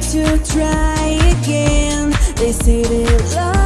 to try again. They say that love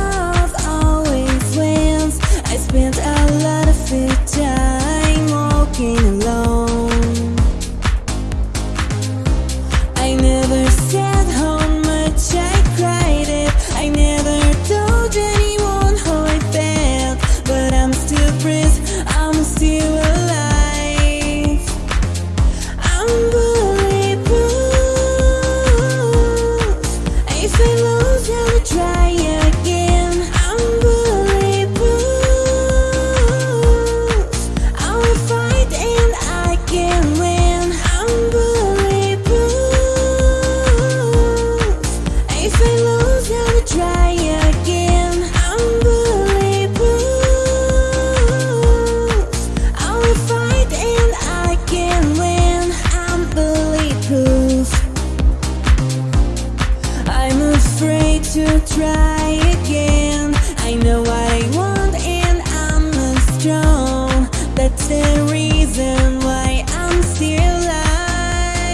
to try again. I know what I want and I'm strong. That's the reason why I'm still alive.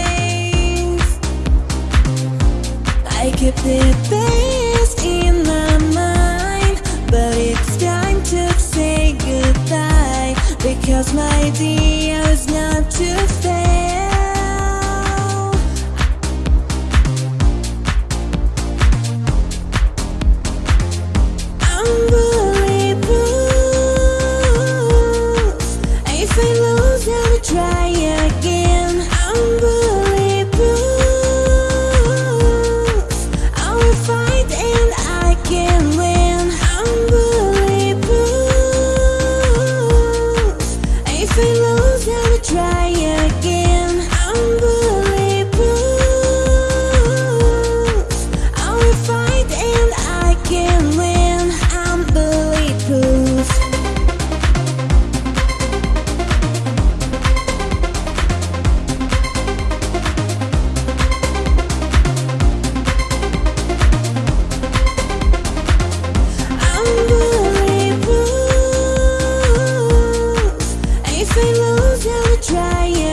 I keep the best in my mind, but it's time to say goodbye because my idea is not to stay. knows how to try it.